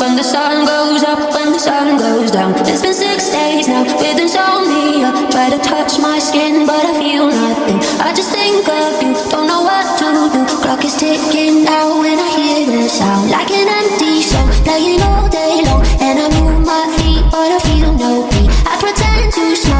when the sun goes up, when the sun goes down. It's been six days now with insomnia. Try to touch my skin, but I feel nothing. I just think of you, don't know what to do. Clock is ticking now when I hear the sound, like an empty soul playing all day long. And I move my feet, but I feel no beat. I pretend to smile,